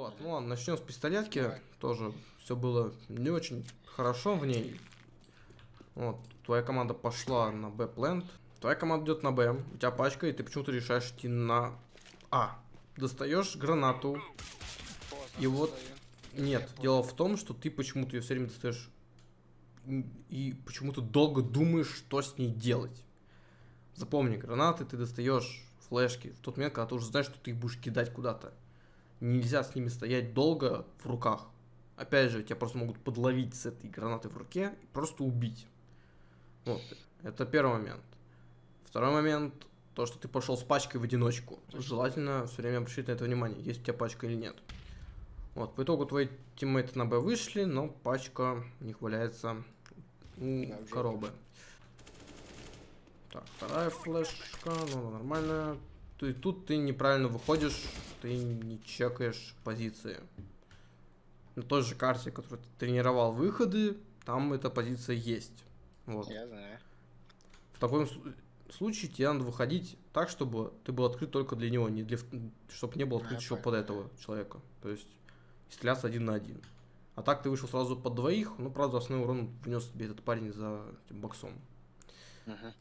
Вот, ну ладно, начнем с пистолетки. Давай. Тоже все было не очень хорошо в ней. Вот, твоя команда пошла на Б плент. Твоя команда идет на Б. У тебя пачка, и ты почему-то решаешь идти на А. Достаешь гранату. Поздно И вот- достаю. Нет, Я дело в том, что ты почему-то ее все время достаешь и почему-то долго думаешь, что с ней делать. Запомни, гранаты ты достаешь, флешки, в тот момент, когда ты уже знаешь, что ты их будешь кидать куда-то. Нельзя с ними стоять долго в руках. Опять же, тебя просто могут подловить с этой гранатой в руке и просто убить. Вот, это первый момент. Второй момент, то, что ты пошел с пачкой в одиночку. Желательно все время обращать на это внимание, есть у тебя пачка или нет. Вот, по итогу твои тиммейты на Б вышли, но пачка у них валяется у Да, коробы. Так, вторая флешка, ну, нормально. Ты, тут ты неправильно выходишь, ты не чекаешь позиции. На той же карте, которую ты тренировал выходы, там эта позиция есть. Вот. Я знаю. В таком сл- случае тебе надо выходить так, чтобы ты был открыт только для него, не для, чтобы не был А, открыт еще под этого человека. То есть стреляться один на один. А так ты вышел сразу под двоих, ну, правда, основной урон внес тебе этот парень за этим боксом. Мгм.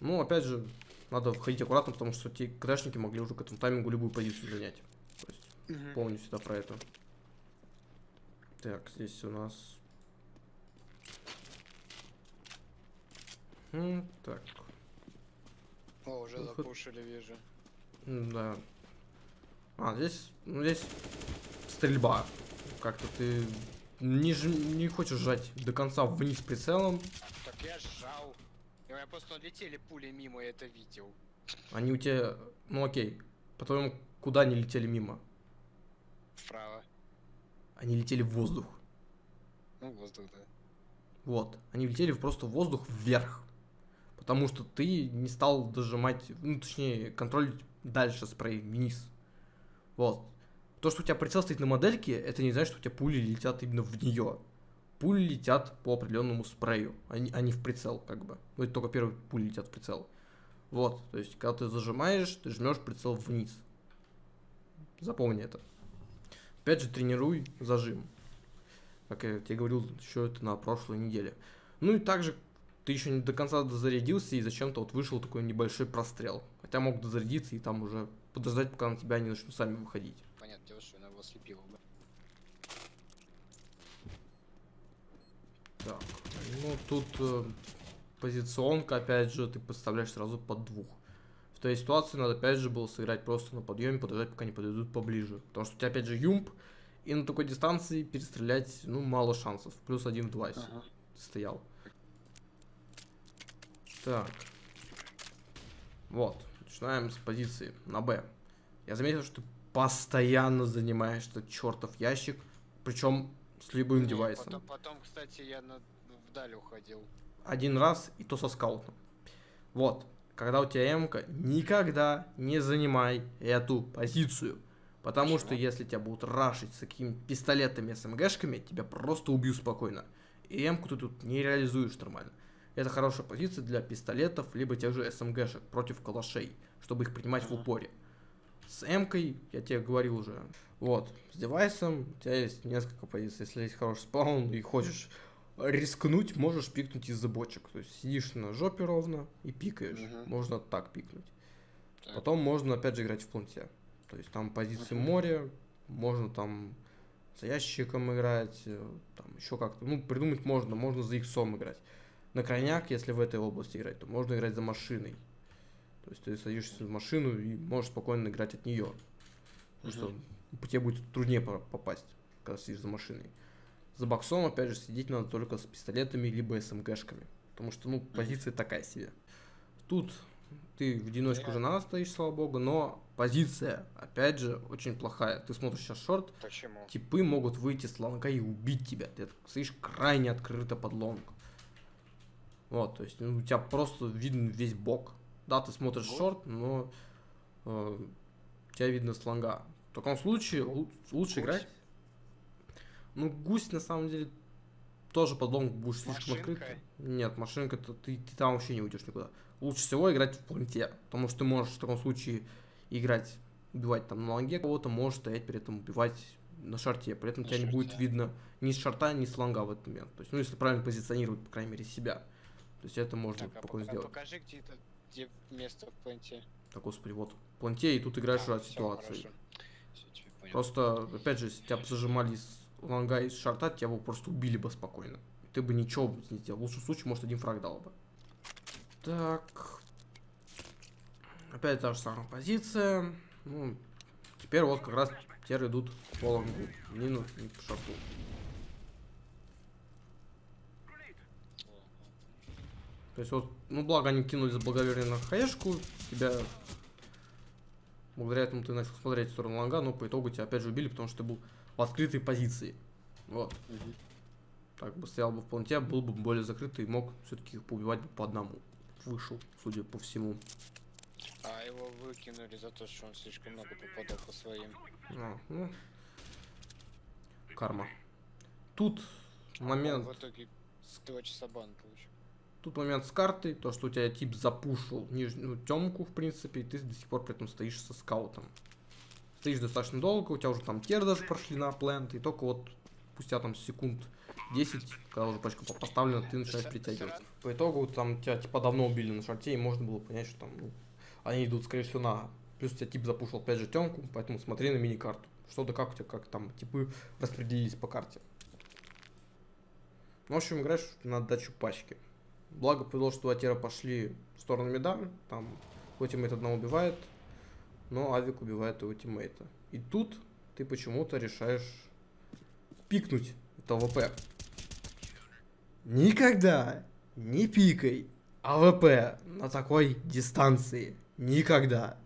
Ну, опять же, надо входить аккуратно, потому что те крэшники могли уже к этому таймингу любую позицию занять. То есть Мгм. помню всегда про это. Так, здесь у нас... М, Так, О, уже Выход. запушили, вижу. Да. А, здесь, ну, здесь стрельба. Как-то ты не, ж- не хочешь жать до конца вниз прицелом. Так я сжал. Меня просто летели пули мимо, я это видел. Они у тебя, ну окей, по-твоему, куда они летели мимо? Вправо. Они летели в воздух. Ну, воздух, да. Вот. Они летели просто в воздух вверх. Потому что ты не стал дожимать, ну, точнее, контролить дальше спрей вниз. Вот. То, что у тебя прицел стоит на модельке, это не значит, что у тебя пули летят именно в нее. Пули летят по определенному спрею, а не в прицел, как бы. Ну, это только первые пули летят в прицел. Вот, то есть, когда ты зажимаешь, ты жмешь прицел вниз. Запомни это. Опять же, тренируй зажим. Как я тебе говорил, еще это на прошлой неделе. Ну и также ты еще не до конца дозарядился, и зачем-то вот вышел такой небольшой прострел. Хотя мог дозарядиться и там уже подождать, пока на тебя они начнут сами выходить. Понятно, что я его слепил бы. Так, ну тут э, позиционка, опять же, ты подставляешь сразу под двух. В той ситуации надо опять же было сыграть просто на подъеме, подождать, пока они подойдут поближе. Потому что у тебя опять же юмп, и на такой дистанции перестрелять, ну, мало шансов. Плюс один в два, Ага. стоял. Так. Вот, начинаем с позиции на Б. Я заметил, что ты постоянно занимаешь этот чертов ящик, причем с любым Не, девайсом. Потом, потом, кстати, я на... вдаль уходил. один раз, и то со скаутом. Вот, когда у тебя м никогда не занимай эту позицию. Потому что Почему? если тебя будут рашить с какими пистолетами, СМГшками, тебя просто убьют спокойно. И м ты тут не реализуешь нормально. Это хорошая позиция для пистолетов, либо тех же СМГшек против калашей, чтобы их принимать в Ага. упоре. С М-кой, я тебе говорил уже, вот, с девайсом у тебя есть несколько позиций. Если есть хороший спаун и хочешь рискнуть, можешь пикнуть из-за бочек. То есть сидишь на жопе ровно и пикаешь. Мгм. Можно так пикнуть. Так. Потом можно опять же играть в планте. То есть там позиции Мгм. моря, можно там за ящиком играть, э, там еще как-то. Ну, придумать можно, можно за иксом играть. На крайняк, если в этой области играть, то можно играть за машиной. То есть ты садишься в машину и можешь спокойно играть от нее. Потому что по тебе будет труднее по- попасть, когда сидишь за машиной. За боксом, опять же, сидеть надо только с пистолетами либо СМГшками. Потому что, ну, позиция такая себе. Тут ты в одиночку же надо стоишь, слава богу, но позиция, опять же, очень плохая. Ты смотришь сейчас шорт, Почему? типы могут выйти с лонга и убить тебя. Ты стоишь крайне открыто под лонг. Вот, то есть ну, у тебя просто виден весь бок. Да, ты смотришь Вот. шорт, но э, тебя видно с лонга. В таком случае лу- лучше Гусь. играть. Ну, гусь на самом деле тоже под лонг будешь слишком открыт. Нет, машинка, то ты, ты там вообще не уйдешь никуда. Лучше всего играть в планте, потому что ты можешь в таком случае играть убивать там на лонге кого-то, можешь стоять при этом убивать на шарте, при этом На тебя не будет шарте. видно ни с шарта, ни с лонга в этот момент. То есть, ну, если правильно позиционировать, по крайней мере, себя. То есть это можно Так, а спокойно пока- сделать. покажи, где это где место в планте. Так, господи, вот. В планте, и тут играешь А, от всё, ситуации. хорошо. Просто, опять же, если тебя зажимали с лонга и с шарта, тебя бы просто убили бы спокойно. Ты бы ничего не сделал. В лучшем случае, может, один фраг дал бы. Так. Опять та же самая позиция. Ну, теперь вот как раз теперь идут по лонгу. Не, ну, не по шарту. То есть вот, ну благо они кинули за благоверие на хаешку, тебя благодаря этому ты начал смотреть в сторону лонга, но по итогу тебя опять же убили, потому что ты был в открытой позиции. Вот. Мгм. Так бы стоял бы в планте, был бы более закрытый и мог все-таки их поубивать бы по одному. Вышел, судя по всему. А его выкинули за то, что он слишком много попадал по своим. А, ну, карма. Тут момент, Он в итоге с два часа бан получил. тут момент с картой, то, что у тебя тип запушил нижнюю темку, в принципе, и ты до сих пор при этом стоишь со скаутом. Стоишь достаточно долго, у тебя уже там тер даже прошли на плент, и только вот спустя там секунд 10, когда уже пачка поставлена, ты начинаешь притягиваться. По итогу там тебя типа давно убили на шарте, и можно было понять, что там ну, они идут, скорее всего, на... Плюс тебя тип запушил опять же темку, поэтому смотри на мини-карту. Что да как у тебя, как там типы распределились по карте. Ну, в общем, играешь на удачу почти. Благо повезло, что тера пошли в сторону мида, там его teammate одного убивает, но Авик убивает его тиммейта. И тут ты почему-то решаешь пикнуть это AWP. Никогда не пикай AWP на такой дистанции. Никогда.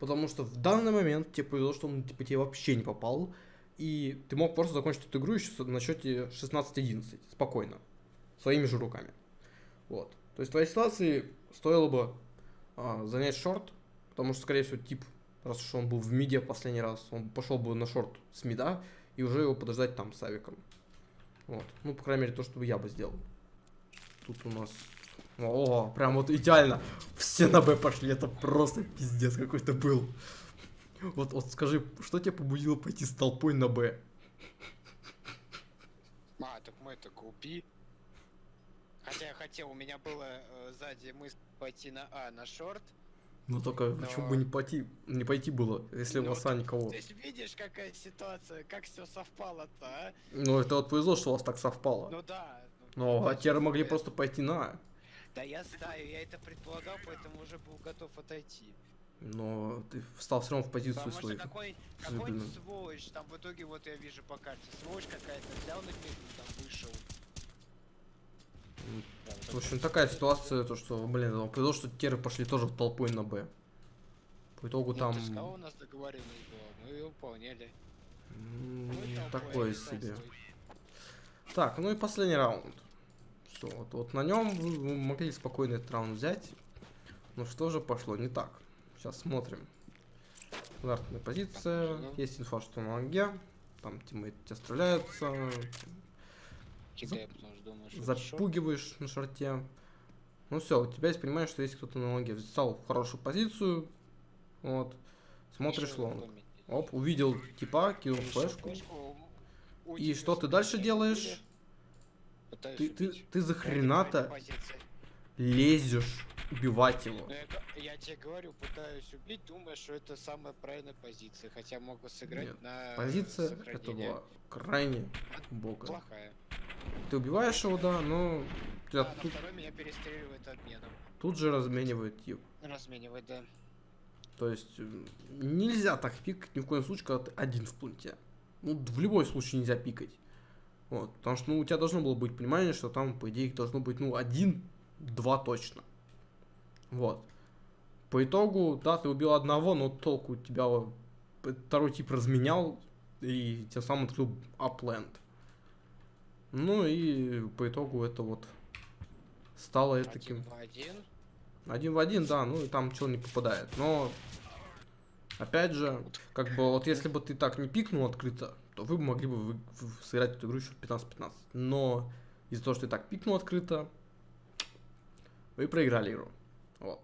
Потому что в данный момент тебе повезло, что он типа, тебе вообще не попал. И ты мог просто закончить эту игру еще на счете 16-11. Спокойно. Своими же руками. Вот. То есть в твоей ситуации стоило бы а, занять short, потому что, скорее всего, тип, раз уж он был в миде последний раз, он пошел бы на short с мида и уже его подождать там с авиком. Вот. Ну, по крайней мере, то, что я бы сделал. Тут у нас... О, прям вот идеально. Все на Б пошли. Это просто пиздец какой-то был. Вот, вот скажи, что тебя побудило пойти с толпой на Б? А, так мы это купи. Хотя я хотел, у меня было э, сзади мысль пойти на А, на шорт. Ну только Но- почему бы не пойти, не пойти было, если у Ну, вас А никого. Есть видишь, какая ситуация, как все совпало-то, а? Ну это вот повезло, что у вас так совпало. Ну да. Но а удача теперь могли просто пойти на А. Да я знаю, я это предполагал, поэтому уже был готов отойти. Но ты встал все равно в позицию Потому свою. какой, Слепленным. какой сволочь, там в итоге вот я вижу по карте, сволочь какая-то, взял на метку, там вышел. В общем, такая ситуация, то что, блин, ну, повезло, что теры пошли тоже в толпой на Б. По итогу Ну, там... ты у нас договоренность была, мы ее выполняли. Ну, Такое себе. Так, ну и последний раунд. Все, вот, вот на нем вы, могли спокойно этот раунд взять. Но что же пошло не так? Сейчас смотрим. Стандартная позиция. Ну. Есть инфа, что на лонге. Там тиммейты тебя стреляются. Кидаю, потому что думаю, что это. Запугиваешь на шарте. Ну все, у тебя есть понимаешь, что есть кто-то на лонге. Встал в хорошую позицию. Вот. Смотришь Ещё лонг. Оп, увидел типа, кинул флешку. И что ты дальше делаешь? Ты, ты, ты за хрена-то лезешь убивать его. Ну, я, г- я тебе говорю, пытаюсь убить, думая, что это самая правильная позиция, хотя могу сыграть Нет, на Позиция это сохранение. была крайне бога. Плохая. Ты убиваешь его, да, но А тут, второй меня перестреливает обменом. тут же разменивает тип. Разменивает, да. То есть м, нельзя так пикать ни в коем случае, когда ты один в планте. Ну, в любом случае нельзя пикать. Вот, потому что, ну, у тебя должно было быть понимание, что там, по идее, их должно быть, ну, один, два точно. Вот. По итогу, да, ты убил одного, но толку у тебя вот второй тип разменял и тем самым открыл апленд. Ну и по итогу это вот стало Один таким в один. один в один, да, ну и там чел не попадает. Но, опять же, как бы вот если бы ты так не пикнул открыто, то вы бы могли бы вы- сыграть эту игру еще 15-15. Но из-за того, что ты так пикнул открыто, вы проиграли игру. Вот.